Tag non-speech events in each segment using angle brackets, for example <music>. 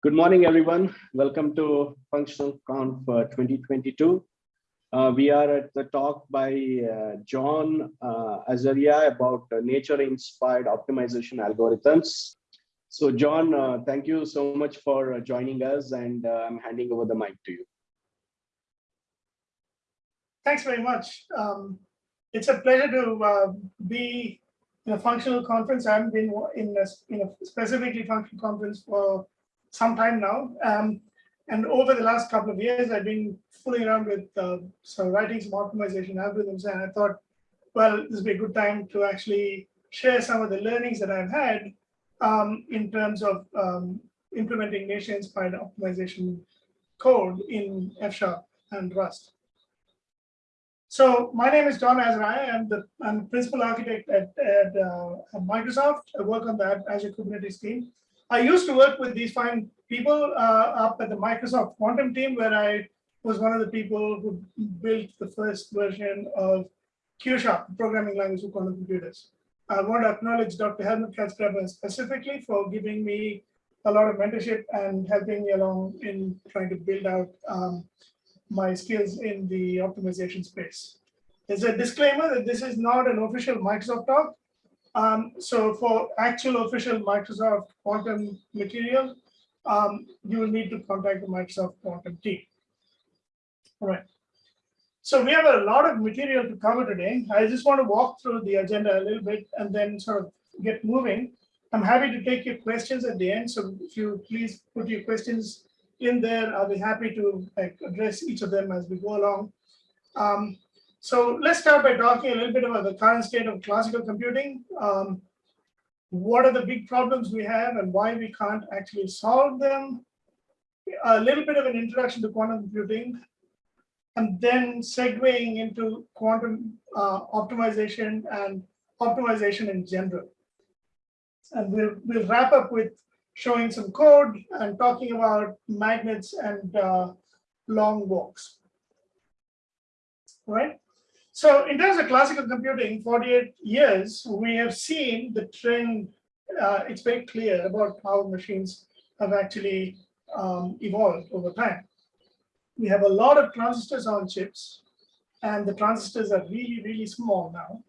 Good morning, everyone. Welcome to Functional Conf uh, 2022. Uh, we are at the talk by uh, John uh, Azariah about uh, nature-inspired optimization algorithms. So John, uh, thank you so much for joining us and I'm handing over the mic to you. Thanks very much. Um, it's a pleasure to be in a functional conference. I haven't been in a, in a specifically functional conference for some time now. Um, and over the last couple of years, I've been fooling around with uh, so writing some optimization algorithms, and I thought, well, this would be a good time to actually share some of the learnings that I've had um, in terms of um, implementing nature-inspired optimization code in F Sharp and Rust. So my name is John Azariah. I'm the I'm principal architect at, at, uh, at Microsoft. I work on that Azure Kubernetes team. I used to work with these fine people uh, up at the Microsoft Quantum team, where I was one of the people who built the first version of Q Sharp, programming language for quantum computers. I want to acknowledge Dr. Helmut Katzgraber specifically for giving me a lot of mentorship and helping me along in trying to build out um, my skills in the optimization space. There's a disclaimer that this is not an official Microsoft talk. Um, so for actual official Microsoft quantum material, um, you will need to contact the Microsoft quantum team. All right. So we have a lot of material to cover today. I just want to walk through the agenda a little bit and then sort of get moving. I'm happy to take your questions at the end. So if you please put your questions in there, I'll be happy to like, address each of them as we go along. Um, so let's start by talking a little bit about the current state of classical computing. Um, what are the big problems we have and why we can't actually solve them? A little bit of an introduction to quantum computing, and then segueing into quantum uh, optimization and optimization in general. And we'll, we'll wrap up with showing some code and talking about magnets and uh, long walks. Right? So in terms of classical computing, 48 years, we have seen the trend. Uh, it's very clear about how machines have actually um, evolved over time. We have a lot of transistors on chips, and the transistors are really, really small now.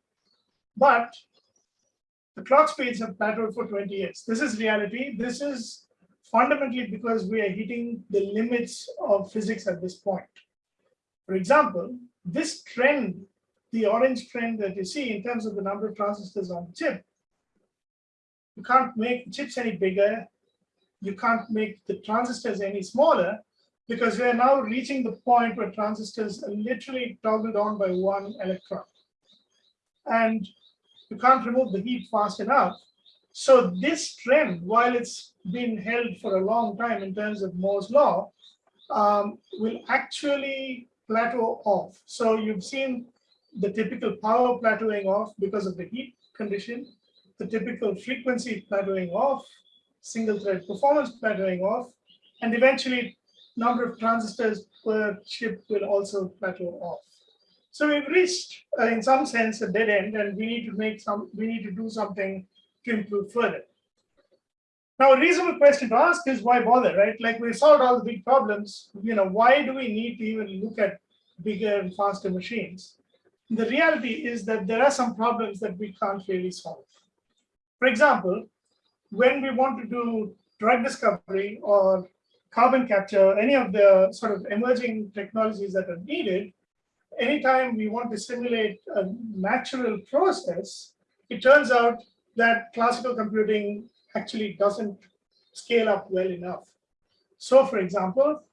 But the clock speeds have plateaued for 20 years. This is reality. This is fundamentally because we are hitting the limits of physics at this point. For example, this trend the orange trend that you see in terms of the number of transistors on the chip. You can't make chips any bigger. You can't make the transistors any smaller because we are now reaching the point where transistors are literally toggled on by one electron. And you can't remove the heat fast enough. So this trend, while it's been held for a long time in terms of Moore's law, um, will actually plateau off. So you've seen the typical power plateauing off because of the heat condition, the typical frequency plateauing off, single thread performance plateauing off, and eventually number of transistors per chip will also plateau off. So we've reached, uh, in some sense, a dead end, and we need to make some, we need to do something to improve further. Now, a reasonable question to ask is why bother, right? Like we've solved all the big problems. You know, why do we need to even look at bigger and faster machines? The reality is that there are some problems that we can't really solve. For example, when we want to do drug discovery or carbon capture, any of the sort of emerging technologies that are needed, anytime we want to simulate a natural process, it turns out that classical computing actually doesn't scale up well enough. So for example,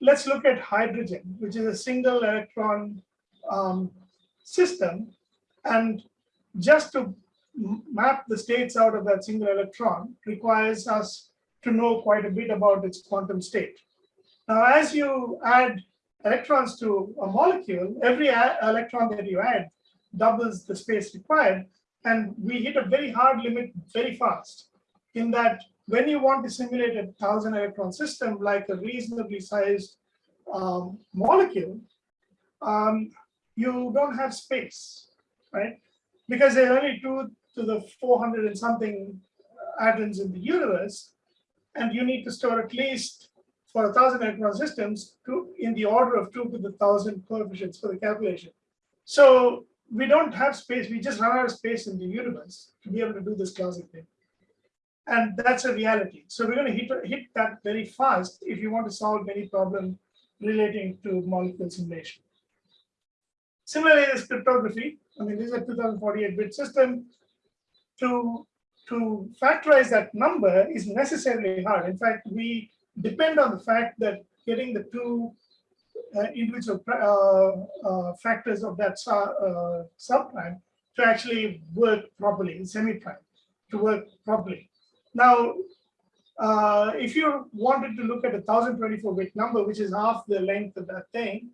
let's look at hydrogen, which is a single electron um, system. And just to map the states out of that single electron requires us to know quite a bit about its quantum state. Now, as you add electrons to a molecule, every electron that you add doubles the space required. And we hit a very hard limit very fast in that when you want to simulate a thousand electron system like a reasonably sized um, molecule, um, you don't have space, right? Because there are only two to the 400 and something uh, atoms in the universe. and you need to store at least for a thousand electron systems to in the order of two to the thousand coefficients for the calculation. So we don't have space. We just run out of space in the universe to be able to do this classic thing. And that's a reality. So we're going to hit, hit that very fast if you want to solve any problem relating to molecule simulation. Similarly, this cryptography, I mean, this is a 2048-bit system. To, to factorize that number is necessarily hard. In fact, we depend on the fact that getting the two uh, individual uh, uh, factors of that uh, subprime to actually work properly, semi-prime, to work properly. Now, uh, if you wanted to look at a 1024 bit number, which is half the length of that thing,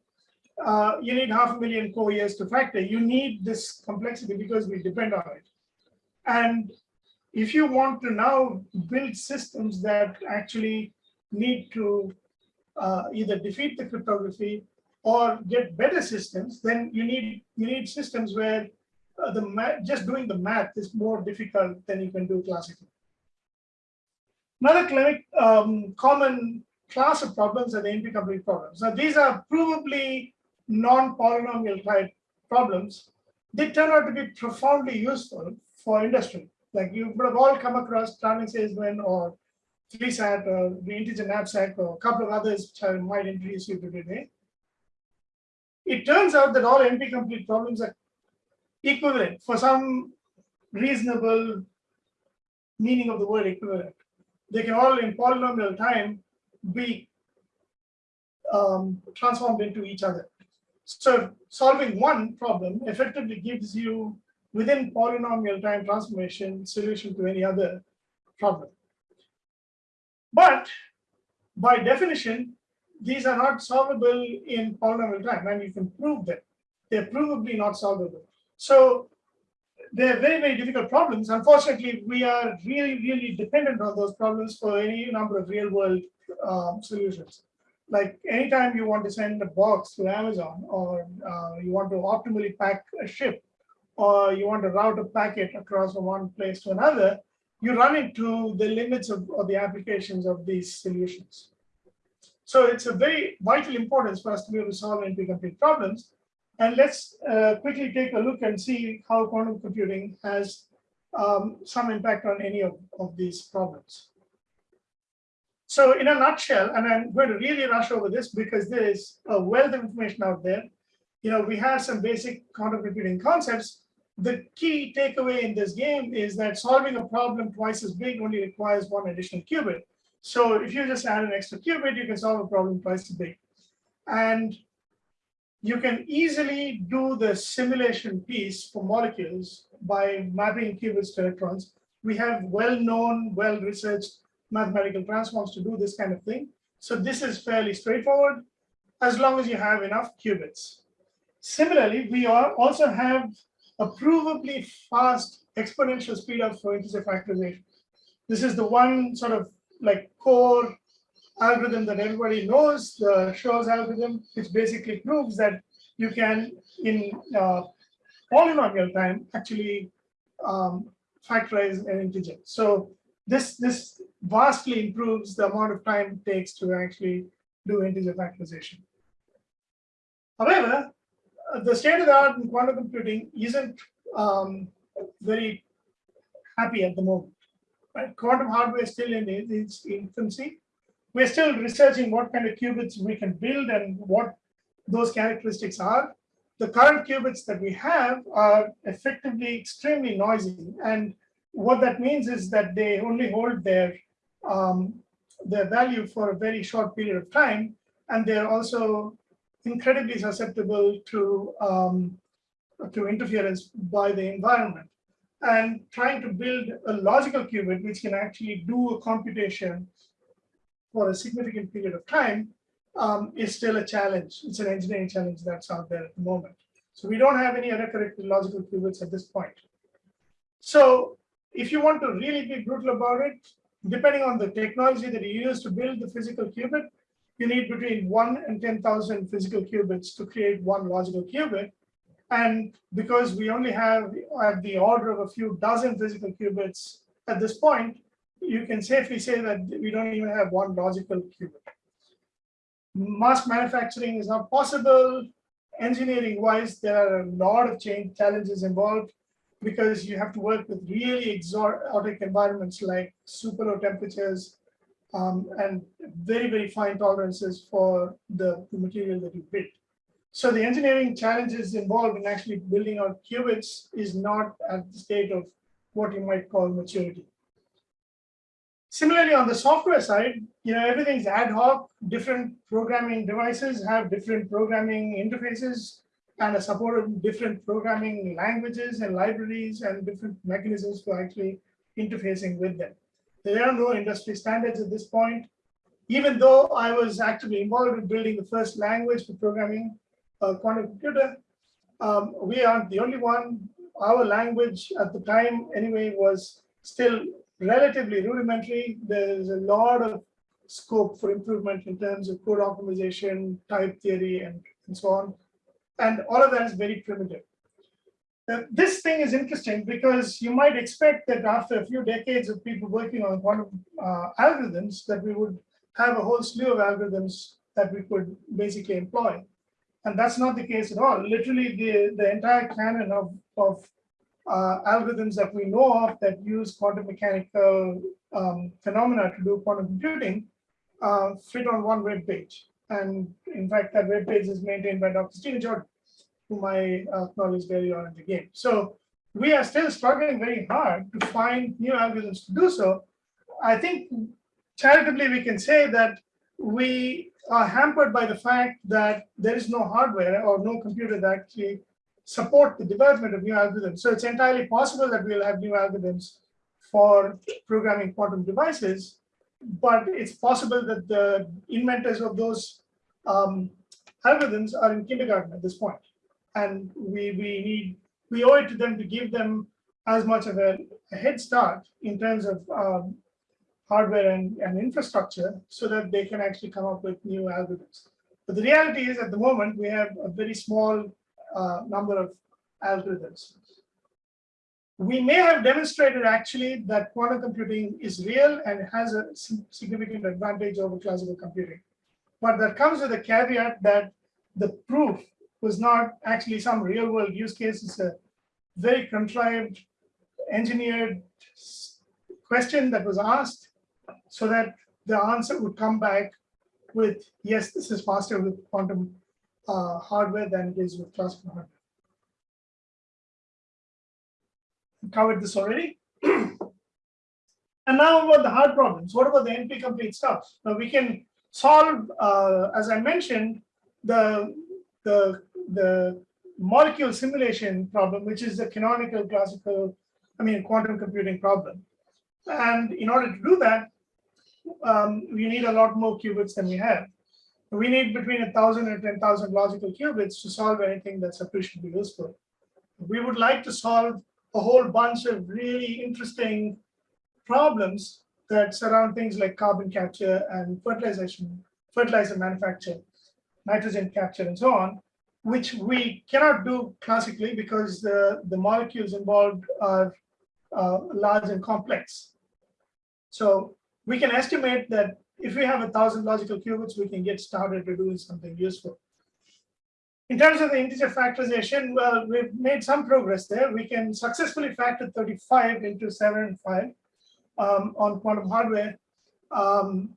uh, you need half a million core years to factor. You need this complexity because we depend on it. And if you want to now build systems that actually need to uh, either defeat the cryptography or get better systems, then you need you need systems where uh, the just doing the math is more difficult than you can do classically. Another um, common class of problems are the NP-complete problems. Now, these are provably non-polynomial type problems. They turn out to be profoundly useful for industry. Like you would have all come across traveling salesman or 3SAT or the integer knapsack or a couple of others which I might introduce you to today. It turns out that all NP-complete problems are equivalent for some reasonable meaning of the word equivalent they can all in polynomial time be um, transformed into each other. So solving one problem effectively gives you within polynomial time transformation solution to any other problem. But by definition, these are not solvable in polynomial time, and you can prove that they're provably not solvable. So they're very, very difficult problems. Unfortunately, we are really, really dependent on those problems for any number of real world um, solutions. Like anytime you want to send a box to Amazon or uh, you want to optimally pack a ship or you want to route a packet across from one place to another, you run into the limits of, of the applications of these solutions. So it's a very vital importance for us to be able to solve NP-complete problems. And let's uh, quickly take a look and see how quantum computing has um, some impact on any of, of these problems. So in a nutshell, and I'm going to really rush over this because there is a wealth of information out there. You know, we have some basic quantum computing concepts. The key takeaway in this game is that solving a problem twice as big only requires one additional qubit. So if you just add an extra qubit, you can solve a problem twice as big. And you can easily do the simulation piece for molecules by mapping qubits to electrons. We have well-known, well-researched mathematical transforms to do this kind of thing. So this is fairly straightforward as long as you have enough qubits. Similarly, we are also have a provably fast exponential speedup for integer factorization. This is the one sort of like core algorithm that everybody knows, the Shor's algorithm, which basically proves that you can, in uh, polynomial time, actually um, factorize an integer. So this, this vastly improves the amount of time it takes to actually do integer factorization. However, uh, the state of the art in quantum computing isn't um, very happy at the moment. Right? Quantum hardware is still in its infancy we're still researching what kind of qubits we can build and what those characteristics are. The current qubits that we have are effectively extremely noisy. And what that means is that they only hold their, um, their value for a very short period of time. And they're also incredibly susceptible to, um, to interference by the environment. And trying to build a logical qubit, which can actually do a computation for a significant period of time um, is still a challenge. It's an engineering challenge that's out there at the moment. So we don't have any autocorrected logical qubits at this point. So if you want to really be brutal about it, depending on the technology that you use to build the physical qubit, you need between one and 10,000 physical qubits to create one logical qubit. And because we only have at the order of a few dozen physical qubits at this point, you can safely say that we don't even have one logical qubit. Mass manufacturing is not possible. Engineering wise, there are a lot of change challenges involved because you have to work with really exotic environments like super low temperatures um, and very, very fine tolerances for the, the material that you build. So the engineering challenges involved in actually building out qubits is not at the state of what you might call maturity. Similarly, on the software side, you know, everything's ad hoc. Different programming devices have different programming interfaces and are supported different programming languages and libraries and different mechanisms for actually interfacing with them. There are no industry standards at this point. Even though I was actively involved in building the first language for programming a quantum computer, um, we aren't the only one. Our language at the time anyway was still relatively rudimentary. There's a lot of scope for improvement in terms of code optimization, type theory, and, and so on. And all of that is very primitive. This thing is interesting because you might expect that after a few decades of people working on quantum uh, algorithms, that we would have a whole slew of algorithms that we could basically employ. And that's not the case at all. Literally, the, the entire canon of, of uh, algorithms that we know of that use quantum mechanical um, phenomena to do quantum computing uh, fit on one web page. And in fact, that web page is maintained by Dr. Stephen Jordan, whom I uh, acknowledged earlier on in the game. So we are still struggling very hard to find new algorithms to do so. I think charitably we can say that we are hampered by the fact that there is no hardware or no computer that actually support the development of new algorithms. So it's entirely possible that we'll have new algorithms for programming quantum devices, but it's possible that the inventors of those um, algorithms are in kindergarten at this point. And we, we need, we owe it to them to give them as much of a, a head start in terms of um, hardware and, and infrastructure so that they can actually come up with new algorithms. But the reality is at the moment, we have a very small uh, number of algorithms. We may have demonstrated actually that quantum computing is real and has a significant advantage over classical computing. But that comes with a caveat that the proof was not actually some real world use case. It's a very contrived, engineered question that was asked so that the answer would come back with, yes, this is faster with quantum uh, hardware than it is with classical hardware. Covered this already. and now about the hard problems. What about the NP complete stuff? Now we can solve, uh, as I mentioned, the, the, the molecule simulation problem, which is the canonical classical, I mean, quantum computing problem. And in order to do that, um, we need a lot more qubits than we have we need between 1,000 and 10,000 logical qubits to solve anything that's appreciably useful. We would like to solve a whole bunch of really interesting problems that surround things like carbon capture and fertilization, fertilizer manufacture, nitrogen capture, and so on, which we cannot do classically because the, the molecules involved are uh, large and complex. So we can estimate that if we have a thousand logical qubits, we can get started to doing something useful. In terms of the integer factorization, well, we've made some progress there. We can successfully factor 35 into 7 and 5 um, on quantum hardware. Um,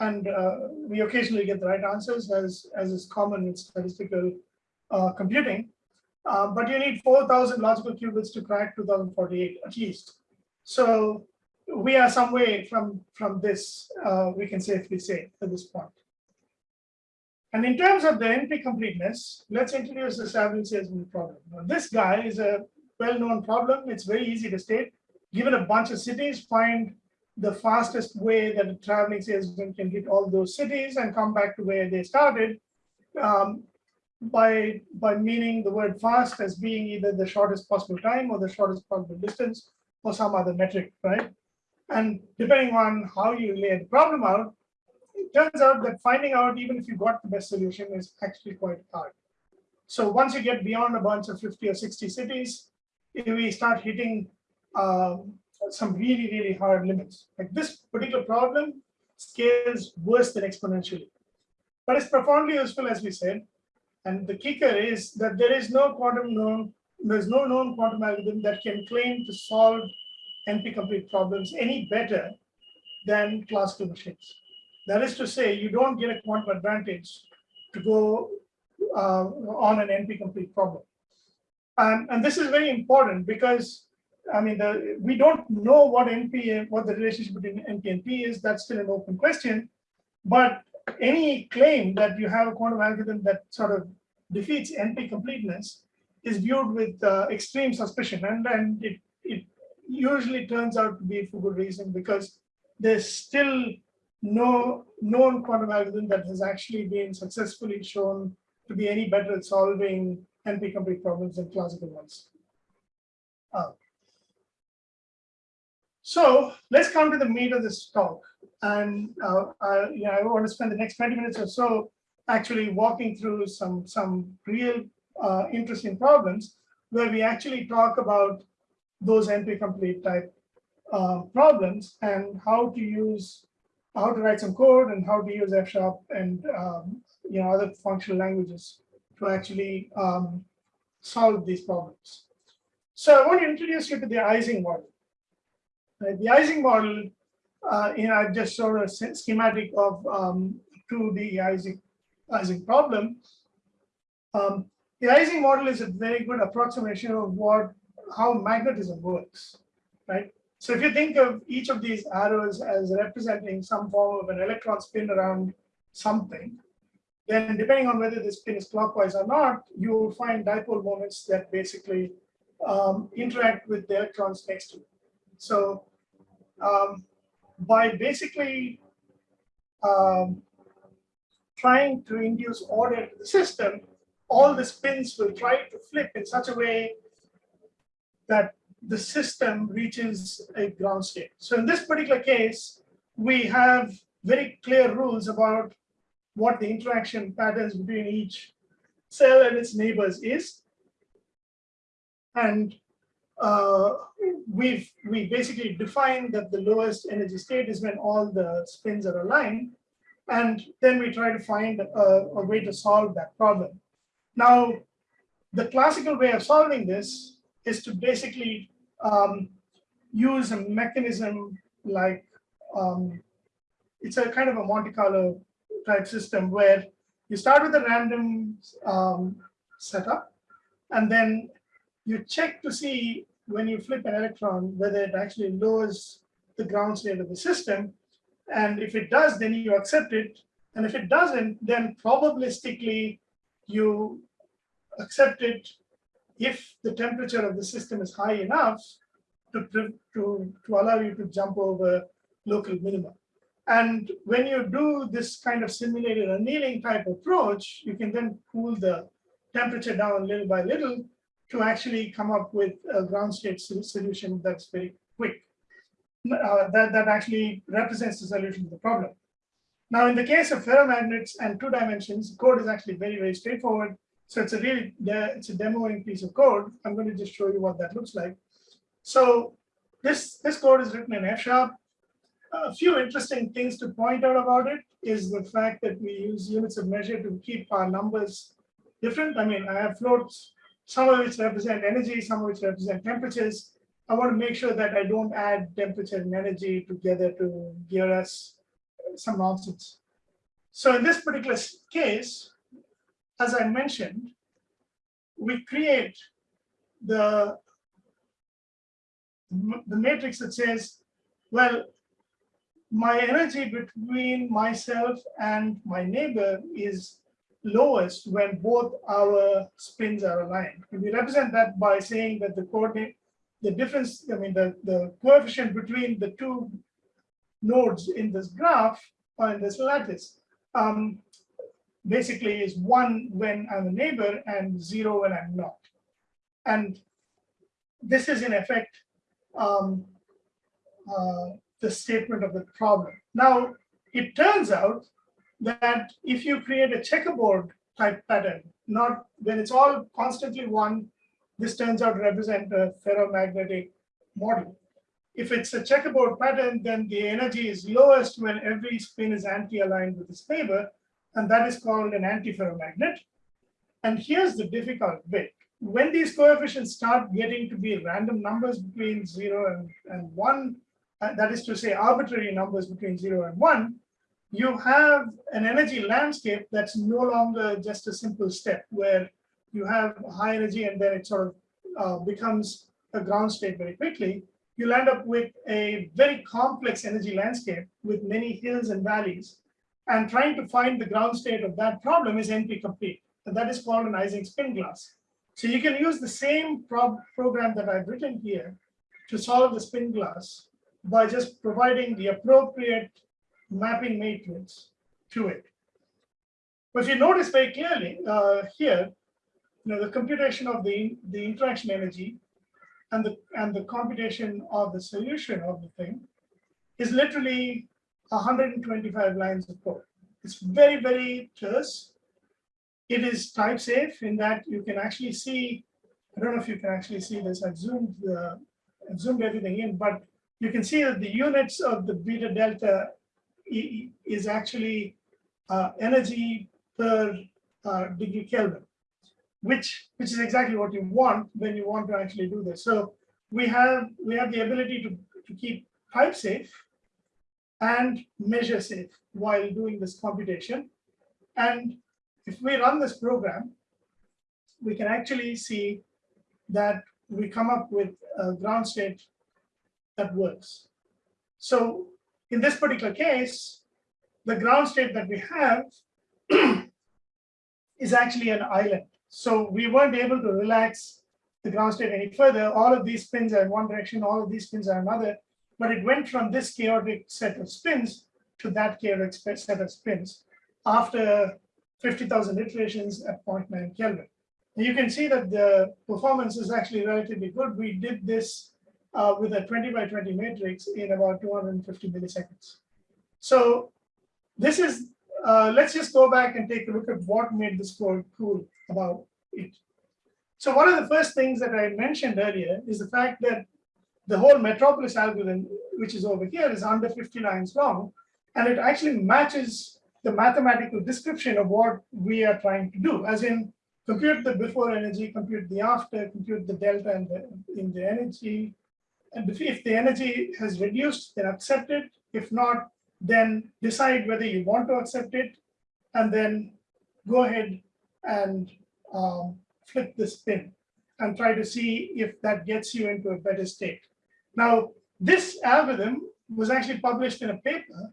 and uh, we occasionally get the right answers, as, as is common in statistical uh, computing. Uh, but you need 4,000 logical qubits to crack 2048 at least. So we are some way from, from this, uh, we can safely say at this point. And in terms of the NP completeness, let's introduce the traveling salesman problem. Now, this guy is a well-known problem. It's very easy to state. Given a bunch of cities, find the fastest way that a traveling salesman can hit all those cities and come back to where they started um, by, by meaning the word fast as being either the shortest possible time or the shortest possible distance or some other metric, right? And depending on how you lay the problem out, it turns out that finding out even if you got the best solution is actually quite hard. So once you get beyond a bunch of 50 or 60 cities, we start hitting uh, some really, really hard limits. Like this particular problem scales worse than exponentially. But it's profoundly useful, as we said. And the kicker is that there is no quantum known, there's no known quantum algorithm that can claim to solve NP-complete problems any better than classical machines. That is to say, you don't get a quantum advantage to go uh, on an NP-complete problem. And, and this is very important because I mean, the, we don't know what NP, what the relationship between NP and P is. That's still an open question. But any claim that you have a quantum algorithm that sort of defeats NP completeness is viewed with uh, extreme suspicion. And, and it, it usually turns out to be for good reason because there's still no known quantum algorithm that has actually been successfully shown to be any better at solving NP-complete problems than classical ones. Uh, so let's come to the meat of this talk. And uh, I, you know, I want to spend the next 20 minutes or so actually walking through some, some real uh, interesting problems where we actually talk about those NP-complete type uh, problems and how to use, how to write some code and how to use F sharp and um, you know other functional languages to actually um, solve these problems. So I want to introduce you to the Ising model. Right? The Ising model, uh, you know, I just showed a schematic of um, 2D Ising, Ising problem. Um, the Ising model is a very good approximation of what how magnetism works, right? So if you think of each of these arrows as representing some form of an electron spin around something, then depending on whether the spin is clockwise or not, you will find dipole moments that basically um, interact with the electrons next to it. So um, by basically um, trying to induce order into the system, all the spins will try to flip in such a way that the system reaches a ground state. So in this particular case, we have very clear rules about what the interaction patterns between each cell and its neighbors is. And uh, we've we basically define that the lowest energy state is when all the spins are aligned. And then we try to find a, a way to solve that problem. Now, the classical way of solving this is to basically um, use a mechanism like um, it's a kind of a Monte Carlo type system where you start with a random um, setup and then you check to see when you flip an electron whether it actually lowers the ground state of the system. And if it does, then you accept it. And if it doesn't, then probabilistically you accept it if the temperature of the system is high enough to, to, to allow you to jump over local minima. And when you do this kind of simulated annealing type approach, you can then cool the temperature down little by little to actually come up with a ground state solution that's very quick. Uh, that, that actually represents the solution to the problem. Now, in the case of ferromagnets and two dimensions, code is actually very, very straightforward. So it's a really, it's a demoing piece of code. I'm going to just show you what that looks like. So this, this code is written in F sharp. A few interesting things to point out about it is the fact that we use units of measure to keep our numbers different. I mean, I have floats, some of which represent energy, some of which represent temperatures. I want to make sure that I don't add temperature and energy together to give us uh, some nonsense. So in this particular case, as I mentioned, we create the the matrix that says, well, my energy between myself and my neighbor is lowest when both our spins are aligned. And we represent that by saying that the coordinate, the difference, I mean, the, the coefficient between the two nodes in this graph or in this lattice um, basically is one when I'm a neighbor and zero when I'm not. And this is in effect um, uh, the statement of the problem. Now, it turns out that if you create a checkerboard type pattern, not when it's all constantly one, this turns out to represent a ferromagnetic model. if it's a checkerboard pattern, then the energy is lowest when every spin is anti-aligned with its neighbor, and that is called an antiferromagnet. And here's the difficult bit. When these coefficients start getting to be random numbers between zero and, and one, uh, that is to say arbitrary numbers between zero and one, you have an energy landscape that's no longer just a simple step where you have high energy and then it sort of uh, becomes a ground state very quickly. You'll end up with a very complex energy landscape with many hills and valleys. And trying to find the ground state of that problem is NP complete. And that is called an Ising spin glass. So you can use the same pro program that I've written here to solve the spin glass by just providing the appropriate mapping matrix to it. But if you notice very clearly uh, here, you know, the computation of the, the interaction energy and the, and the computation of the solution of the thing is literally 125 lines of code. It's very, very terse. It is type safe in that you can actually see, I don't know if you can actually see this, I've zoomed, the, I've zoomed everything in, but you can see that the units of the beta delta is actually uh, energy per uh, degree Kelvin, which which is exactly what you want when you want to actually do this. So we have we have the ability to, to keep type safe and measure safe while doing this computation. And if we run this program, we can actually see that we come up with a ground state that works. So in this particular case, the ground state that we have <clears throat> is actually an island. So we weren't able to relax the ground state any further. All of these spins are in one direction, all of these spins are another, but it went from this chaotic set of spins to that chaotic set of spins after 50,000 iterations at 0.9 Kelvin. And you can see that the performance is actually relatively good. We did this uh, with a 20 by 20 matrix in about 250 milliseconds. So this is, uh, let's just go back and take a look at what made this code cool about it. So one of the first things that I mentioned earlier is the fact that the whole Metropolis algorithm, which is over here, is under 50 lines long, and it actually matches the mathematical description of what we are trying to do, as in compute the before energy, compute the after, compute the delta and the, in the energy, and if the energy has reduced, then accept it. If not, then decide whether you want to accept it, and then go ahead and um, flip the spin and try to see if that gets you into a better state. Now, this algorithm was actually published in a paper,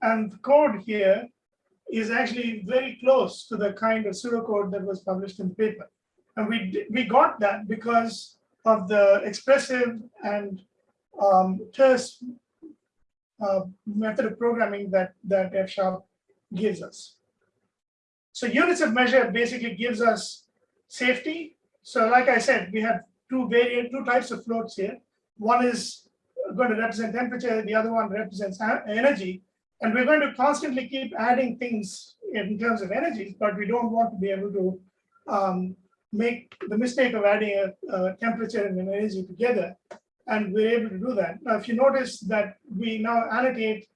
and the code here is actually very close to the kind of pseudocode that was published in the paper. And we, we got that because of the expressive and um, terse uh, method of programming that, that F sharp gives us. So units of measure basically gives us safety. So like I said, we have two variant, two types of floats here. One is going to represent temperature, the other one represents energy. And we're going to constantly keep adding things in terms of energies, but we don't want to be able to um, make the mistake of adding a, a, temperature and an energy together. And we're able to do that. Now, if you notice that we now annotate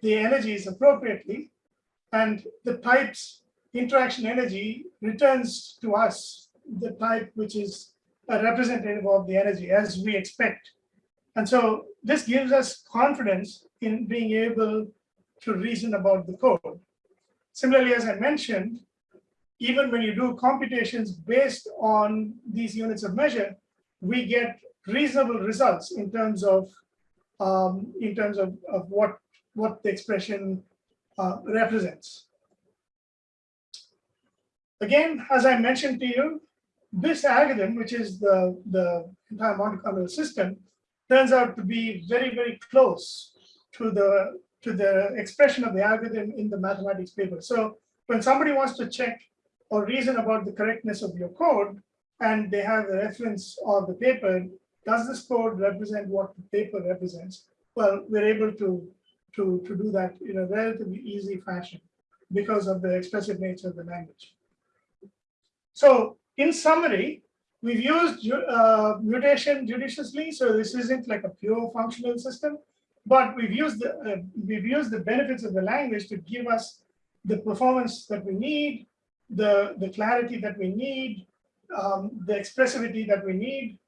the energies appropriately, and the type's interaction energy returns to us the type which is a representative of the energy as we expect. And so this gives us confidence in being able to reason about the code. Similarly, as I mentioned, even when you do computations based on these units of measure, we get reasonable results in terms of um, in terms of, of what what the expression uh, represents. Again, as I mentioned to you, this algorithm, which is the, the entire Monte Carlo system, turns out to be very, very close to the to the expression of the algorithm in the mathematics paper. So when somebody wants to check or reason about the correctness of your code, and they have the reference of the paper, does this code represent what the paper represents? Well, we're able to, to, to do that in a relatively easy fashion because of the expressive nature of the language. So in summary, we've used uh, mutation judiciously, so this isn't like a pure functional system, but we've used the uh, we've used the benefits of the language to give us the performance that we need, the the clarity that we need, um, the expressivity that we need.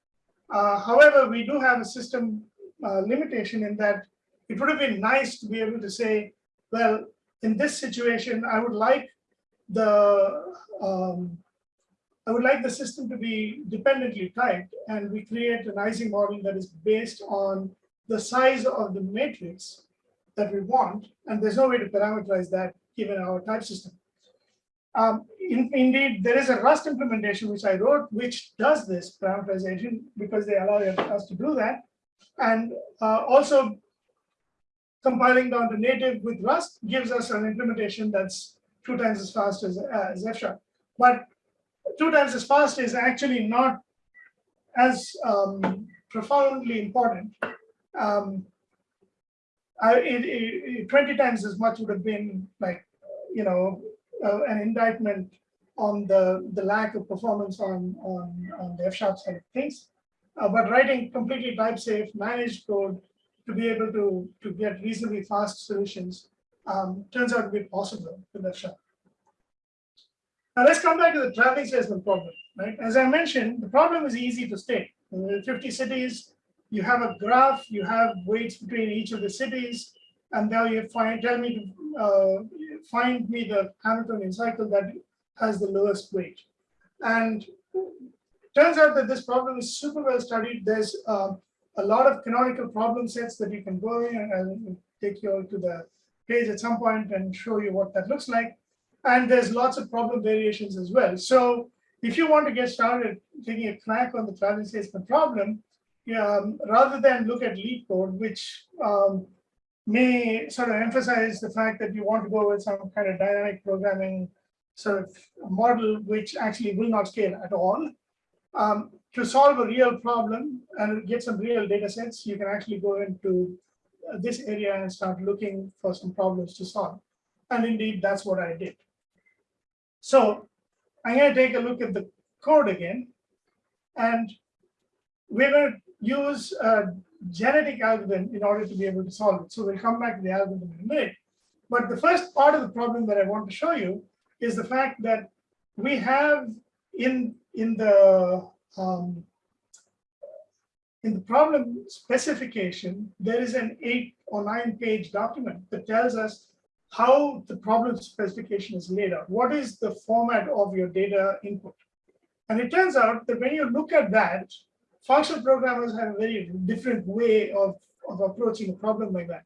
Uh, however, we do have a system uh, limitation in that it would have been nice to be able to say, well, in this situation, I would like the um, I would like the system to be dependently typed, and we create an Ising model that is based on the size of the matrix that we want, and there's no way to parameterize that given our type system. Um, in, indeed, there is a Rust implementation which I wrote, which does this parameterization because they allow us to do that. And uh, also compiling down to native with Rust gives us an implementation that's two times as fast as, as F sharp. But two times as fast is actually not as um, profoundly important. Um, I, it, it, 20 times as much would have been like, you know, uh, an indictment on the, the lack of performance on, on, on the F-sharp side of things. Uh, but writing completely type safe, managed code to be able to, to get reasonably fast solutions um, turns out to be possible with F-sharp. Now let's come back to the traveling salesman problem. Right? As I mentioned, the problem is easy to state. In 50 cities, you have a graph, you have weights between each of the cities, and now you find tell me to uh, find me the Hamiltonian cycle that has the lowest weight. And turns out that this problem is super well studied. There's uh, a lot of canonical problem sets that you can go in and I'll take you all to the page at some point and show you what that looks like. And there's lots of problem variations as well. So if you want to get started taking a crack on the traveling salesman problem, um, rather than look at lead LeetCode, which um, may sort of emphasize the fact that you want to go with some kind of dynamic programming sort of model, which actually will not scale at all. Um, to solve a real problem and get some real data sets, you can actually go into this area and start looking for some problems to solve. And indeed, that's what I did. So I'm going to take a look at the code again. And we're going to use a genetic algorithm in order to be able to solve it. So we'll come back to the algorithm in a minute. But the first part of the problem that I want to show you is the fact that we have in, in the um, in the problem specification, there is an eight or nine page document that tells us how the problem specification is laid out. What is the format of your data input? And it turns out that when you look at that, functional programmers have a very different way of, of approaching a problem like that.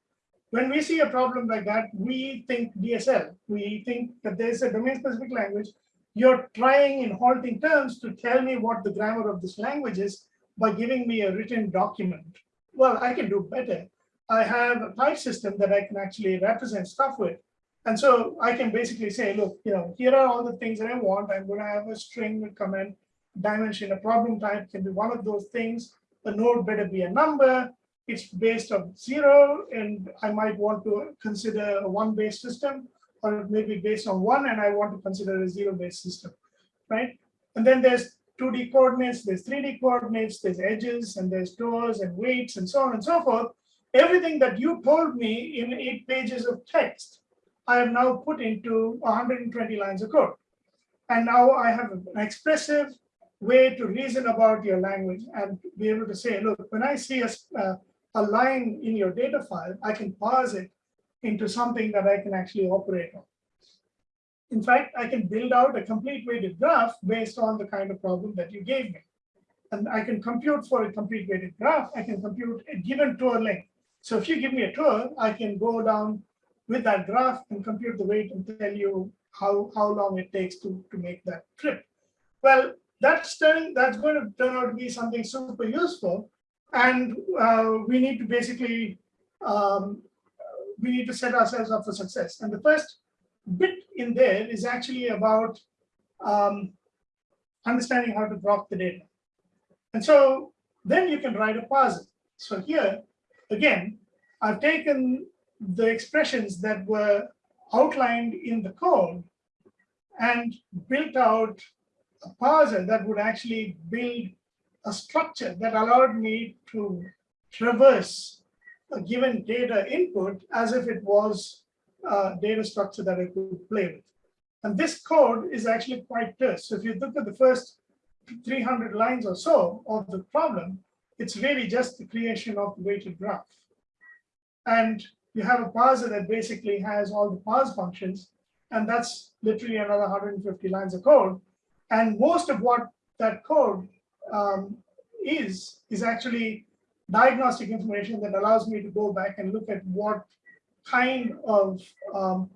When we see a problem like that, we think DSL. We think that there's a domain-specific language. You're trying in halting terms to tell me what the grammar of this language is by giving me a written document. Well, I can do better. I have a type system that I can actually represent stuff with. And so I can basically say, look, you know, here are all the things that I want. I'm going to have a string with comment dimension. A problem type can be one of those things. The node better be a number. It's based on zero, and I might want to consider a one-based system, or maybe based on one, and I want to consider a zero-based system, right? And then there's 2D coordinates, there's 3D coordinates, there's edges, and there's doors and weights, and so on and so forth everything that you told me in eight pages of text, I have now put into 120 lines of code. And now I have an expressive way to reason about your language and be able to say, look, when I see a, uh, a line in your data file, I can parse it into something that I can actually operate on. In fact, I can build out a complete weighted graph based on the kind of problem that you gave me. And I can compute for a complete weighted graph. I can compute a given tour length. So if you give me a tour, I can go down with that graph and compute the weight and tell you how, how long it takes to, to make that trip. Well, that's, turn, that's going to turn out to be something super useful. And uh, we need to basically, um, we need to set ourselves up for success. And the first bit in there is actually about um, understanding how to drop the data. And so then you can write a parser. So here, again, I've taken the expressions that were outlined in the code and built out a parser that would actually build a structure that allowed me to traverse a given data input as if it was a data structure that I could play with. And this code is actually quite terse. So if you look at the first 300 lines or so of the problem, it's really just the creation of the weighted graph. And you have a parser that basically has all the parse functions, and that's literally another 150 lines of code. And most of what that code um, is, is actually diagnostic information that allows me to go back and look at what kind of um,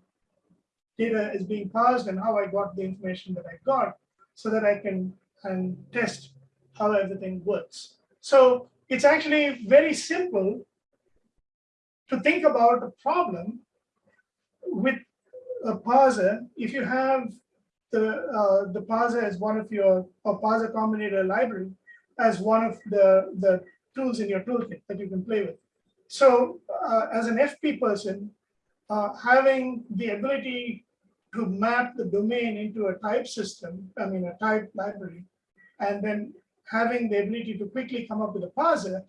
data is being parsed and how I got the information that I got so that I can and test how everything works. So it's actually very simple to think about a problem with a parser. If you have the uh, the parser as one of your or parser combinator library as one of the the tools in your toolkit that you can play with. So uh, as an FP person, uh, having the ability to map the domain into a type system, I mean a type library, and then having the ability to quickly come up with a parser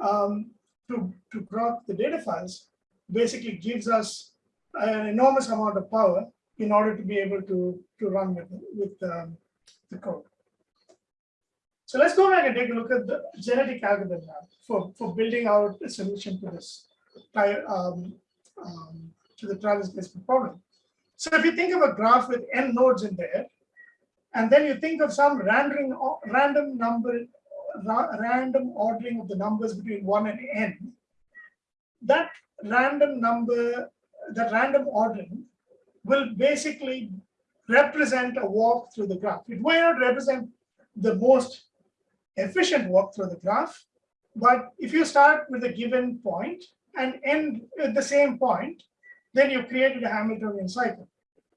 um, to, to grok the data files basically gives us an enormous amount of power in order to be able to, to run with, with um, the code. So let's go back and take a look at the genetic algorithm now for, for building out a solution to this um, um, to the traveling salesman problem. So if you think of a graph with n nodes in there, and then you think of some random random number random ordering of the numbers between 1 and n. That random number that random ordering will basically represent a walk through the graph. It may not represent the most efficient walk through the graph but if you start with a given point and end at the same point then you created a hamiltonian cycle.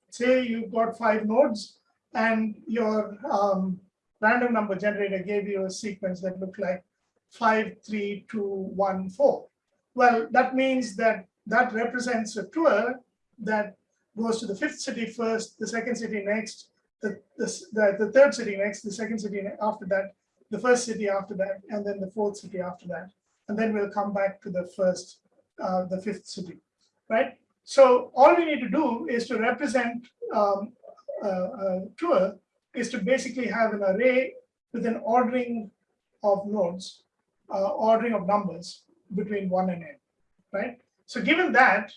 Say you've got five nodes and your um, random number generator gave you a sequence that looked like five, three, two, one, four. Well, that means that that represents a tour that goes to the fifth city first, the second city next, the, the, the, third city next, the second city after that, the first city after that, and then the fourth city after that. And then we'll come back to the first, uh, the fifth city, right? So all we need to do is to represent um, tour is to basically have an array with an ordering of nodes, uh, ordering of numbers between one and n, right? So given that,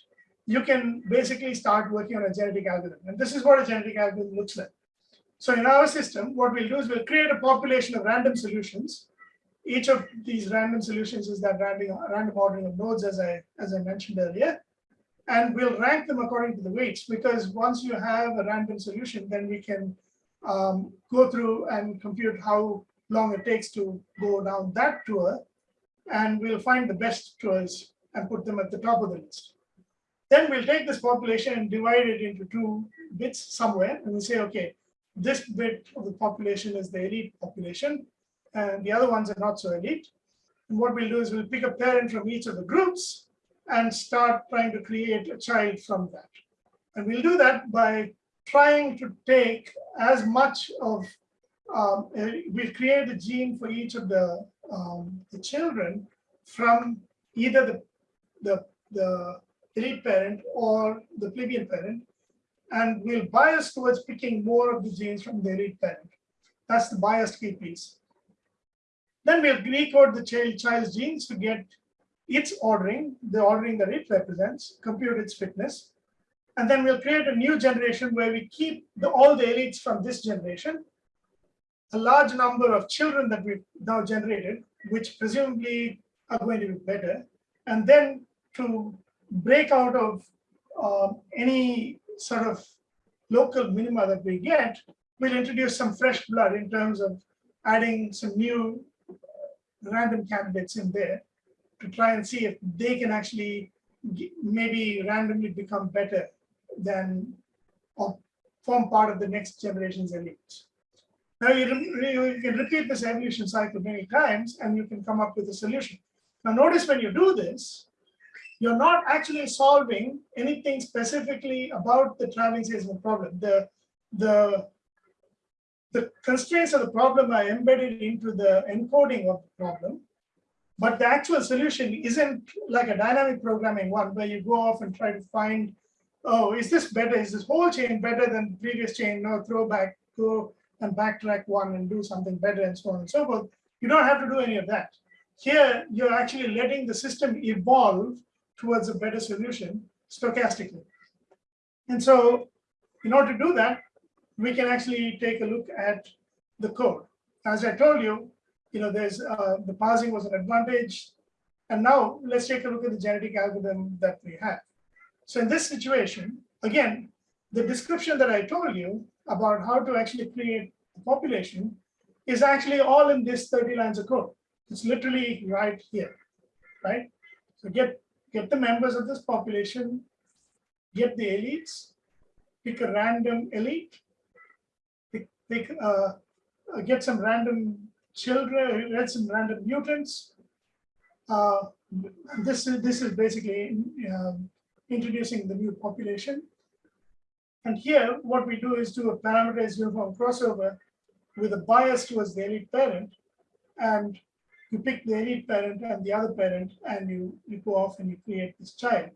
you can basically start working on a genetic algorithm. And this is what a genetic algorithm looks like. So in our system, what we'll do is we'll create a population of random solutions. Each of these random solutions is that random, random ordering of nodes, as I, as I mentioned earlier and we'll rank them according to the weights because once you have a random solution, then we can um, go through and compute how long it takes to go down that tour, and we'll find the best tours and put them at the top of the list. Then we'll take this population and divide it into two bits somewhere, and we say, okay, this bit of the population is the elite population, and the other ones are not so elite. And what we'll do is we'll pick a parent from each of the groups, and start trying to create a child from that. And we'll do that by trying to take as much of, um, we'll create a gene for each of the, um, the children from either the, the, the elite parent or the plebeian parent, and we'll bias towards picking more of the genes from the elite parent. That's the biased key piece. Then we'll recode the child, child's genes to get its ordering, the ordering that it represents, compute its fitness. And then we'll create a new generation where we keep the, all the elites from this generation, a large number of children that we've now generated, which presumably are going to be better. And then to break out of uh, any sort of local minima that we get, we'll introduce some fresh blood in terms of adding some new random candidates in there to try and see if they can actually maybe randomly become better than or form part of the next generation's elite. Now you, you can repeat this evolution cycle many times and you can come up with a solution. Now notice when you do this, you're not actually solving anything specifically about the traveling salesman problem. The, the the constraints of the problem are embedded into the encoding of the problem. But the actual solution isn't like a dynamic programming one where you go off and try to find, oh, is this better? Is this whole chain better than previous chain? No, throw back, go and backtrack one and do something better and so on and so forth. You don't have to do any of that. Here, you're actually letting the system evolve towards a better solution stochastically. And so in order to do that, we can actually take a look at the code. As I told you, you know, there's uh, the parsing was an advantage. And now let's take a look at the genetic algorithm that we have. So in this situation, again, the description that I told you about how to actually create a population is actually all in this 30 lines of code. It's literally right here, right? So get, get the members of this population, get the elites, pick a random elite, pick, pick uh, uh get some random children, get some random mutants. Uh, this is this is basically uh, introducing the new population. And here, what we do is do a parameterized uniform crossover with a bias towards the elite parent, and you pick the elite parent and the other parent, and you, you go off and you create this child.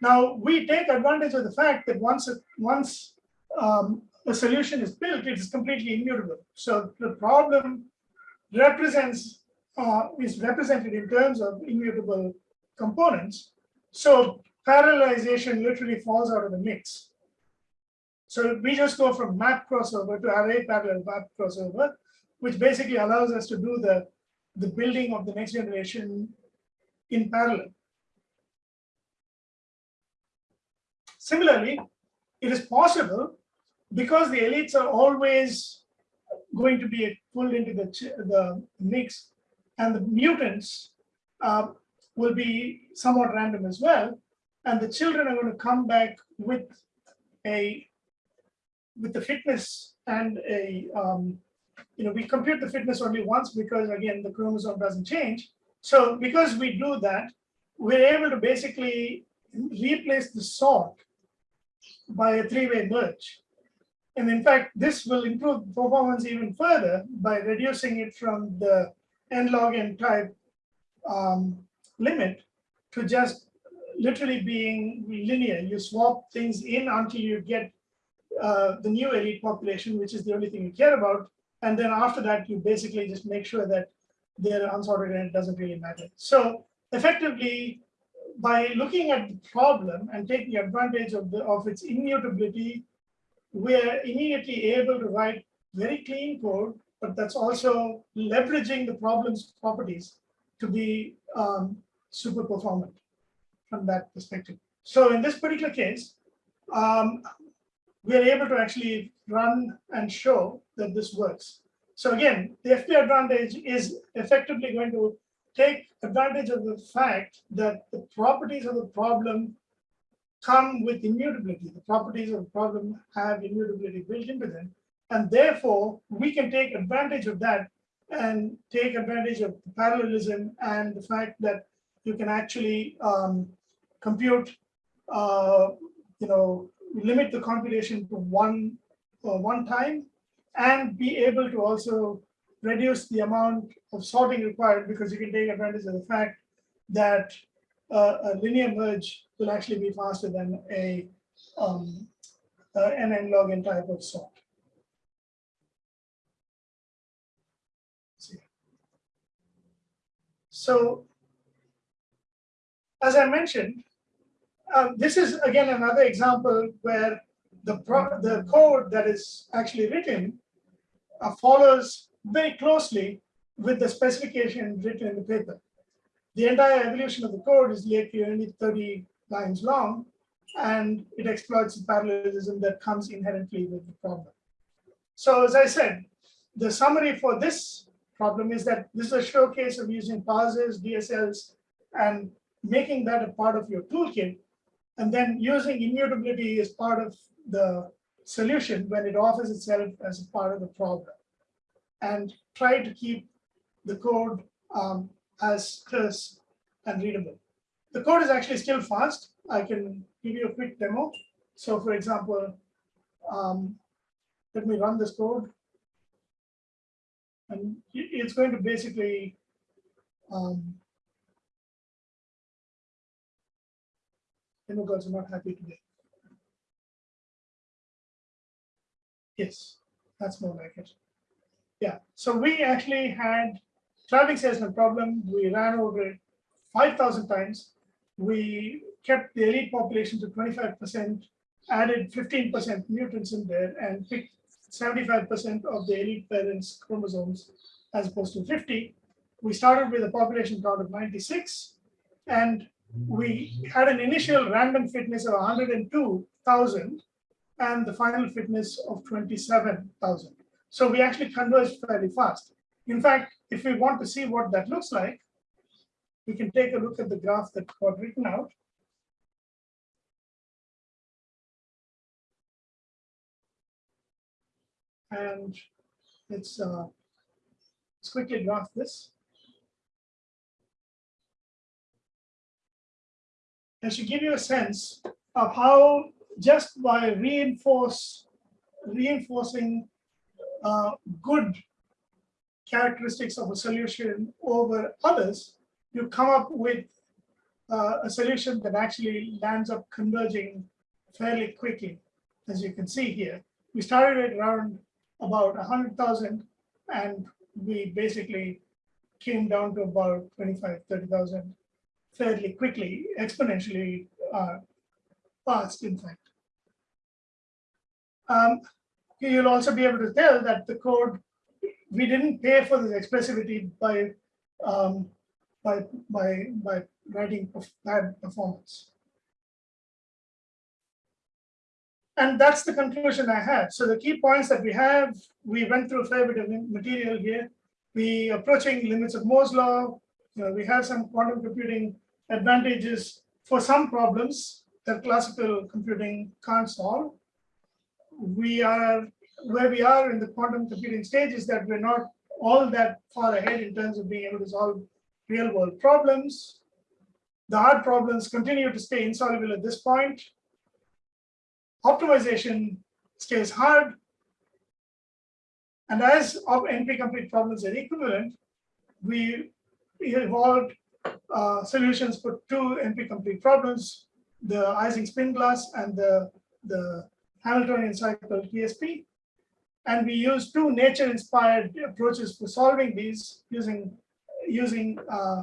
Now, we take advantage of the fact that once, once um, a solution is built, it is completely immutable. So the problem represents uh, is represented in terms of immutable components. So parallelization literally falls out of the mix. So we just go from map crossover to array parallel map crossover, which basically allows us to do the, the building of the next generation in parallel. Similarly, it is possible because the elites are always going to be pulled into the, the mix and the mutants uh, will be somewhat random as well. And the children are going to come back with a with the fitness and a um, you know we compute the fitness only once because again the chromosome doesn't change. So because we do that, we're able to basically replace the sort by a three-way merge. And in fact, this will improve performance even further by reducing it from the n log n type um, limit to just literally being linear. You swap things in until you get uh, the new elite population, which is the only thing you care about. And then after that, you basically just make sure that they're unsorted and it doesn't really matter. So effectively, by looking at the problem and taking advantage of, the, of its immutability, we're immediately able to write very clean code, but that's also leveraging the problem's properties to be um, super performant from that perspective. So in this particular case, um, we are able to actually run and show that this works. So again, the FP advantage is effectively going to take advantage of the fact that the properties of the problem come with immutability. The properties of the problem have immutability built into them. And therefore, we can take advantage of that and take advantage of parallelism and the fact that you can actually um, compute, uh, you know, limit the computation to one, uh, one time and be able to also reduce the amount of sorting required because you can take advantage of the fact that uh, a linear merge will actually be faster than a um, uh, an n log n type of sort. So, as I mentioned, um, this is again another example where the the code that is actually written uh, follows very closely with the specification written in the paper. The entire evolution of the code is literally only 30 lines long, and it exploits the parallelism that comes inherently with the problem. So as I said, the summary for this problem is that this is a showcase of using parsers, DSLs, and making that a part of your toolkit, and then using immutability as part of the solution when it offers itself as a part of the problem. And try to keep the code um, as terse and readable. The code is actually still fast. I can give you a quick demo. So for example, um, let me run this code. And it's going to basically um, immigrants are not happy today. Yes, that's more like it. Yeah, so we actually had traveling salesman problem. We ran over it 5,000 times. We kept the elite population to 25%, added 15% mutants in there, and picked 75% of the elite parents' chromosomes as opposed to 50. We started with a population count of 96, and we had an initial random fitness of 102,000 and the final fitness of 27,000. So we actually converged fairly fast. In fact, if we want to see what that looks like, we can take a look at the graph that got written out. And let's, uh, let's quickly graph this. And should give you a sense of how just by reinforce, reinforcing uh, good characteristics of a solution over others, you come up with uh, a solution that actually lands up converging fairly quickly, as you can see here. We started at around about 100,000 and we basically came down to about 25, 30,000 fairly quickly, exponentially uh, fast, in fact. Um, you'll also be able to tell that the code, we didn't pay for this expressivity by, um, by, by, by writing bad performance. And that's the conclusion I had. So the key points that we have, we went through a fair bit of material here. We approaching limits of Moore's law. You know, we have some quantum computing advantages for some problems that classical computing can't solve. We are where we are in the quantum computing stage is that we're not all that far ahead in terms of being able to solve real world problems. The hard problems continue to stay insoluble at this point. Optimization stays hard. And as of NP complete problems are equivalent, we evolved uh, solutions for two NP-complete problems, the Ising spin glass and the, the Hamiltonian cycle TSP. And we use two nature-inspired approaches for solving these using, using uh,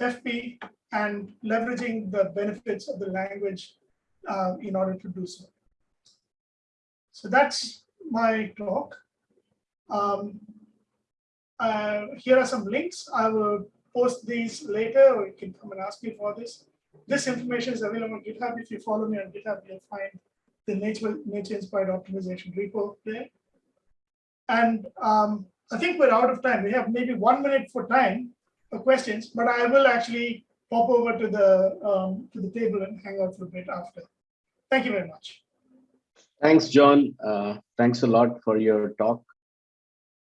FP and leveraging the benefits of the language uh, in order to do so. So that's my talk. Um, uh, here are some links. I will post these later, or you can come and ask me for this. This information is available on GitHub. If you follow me on GitHub, you'll find the nature, nature inspired optimization repo there. And um, I think we're out of time. We have maybe one minute for time for questions, but I will actually pop over to the um, to the table and hang out for a bit after. Thank you very much. Thanks, John. Uh, thanks a lot for your talk.